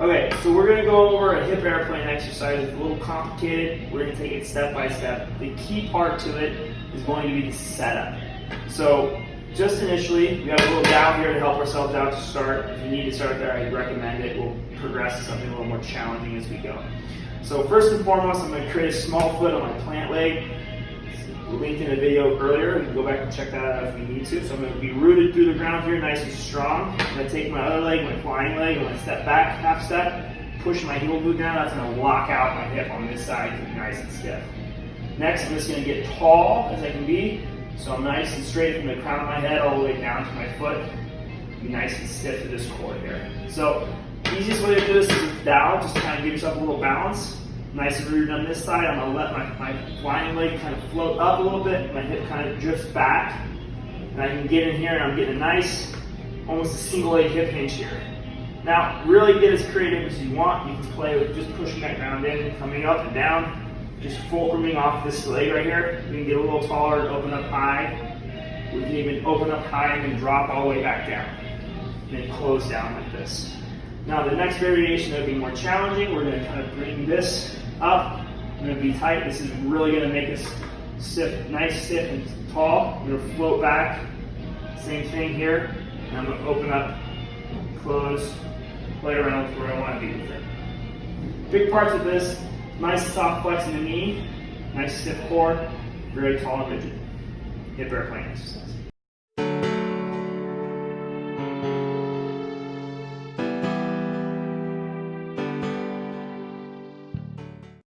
Okay, so we're gonna go over a hip airplane exercise. It's a little complicated. We're gonna take it step by step. The key part to it is going to be the setup. So just initially, we have a little down here to help ourselves out to start. If you need to start there, I recommend it. We'll progress to something a little more challenging as we go. So first and foremost, I'm gonna create a small foot on my plant leg. Linked in a video earlier, you can go back and check that out if you need to. So I'm gonna be rooted through the ground here, nice and strong. I'm gonna take my other leg, my flying leg, and I'm gonna step back, half step, push my heel glute down, that's gonna lock out my hip on this side to be nice and stiff. Next, I'm just gonna get tall as I can be. So I'm nice and straight from the crown of my head all the way down to my foot. Be nice and stiff to this core here. So easiest way to do this is down, just to kind of give yourself a little balance. Nice rooted on this side. I'm gonna let my, my flying leg kind of float up a little bit. My hip kind of drifts back. And I can get in here and I'm getting a nice, almost a single leg hip hinge here. Now, really get as creative as you want. You can play with just pushing that ground in, and coming up and down, just fulcruming off this leg right here. We can get a little taller and open up high. We can even open up high and then drop all the way back down. And then close down like this. Now the next variation that will be more challenging, we're gonna kind of bring this up. I'm gonna be tight. This is really gonna make us stiff, nice, stiff, and tall. I'm gonna float back. Same thing here. And I'm gonna open up, close, play around with where I wanna be with it. Big parts of this, nice soft flex in the knee, nice stiff core, very tall and rigid. Hip airplane exercise.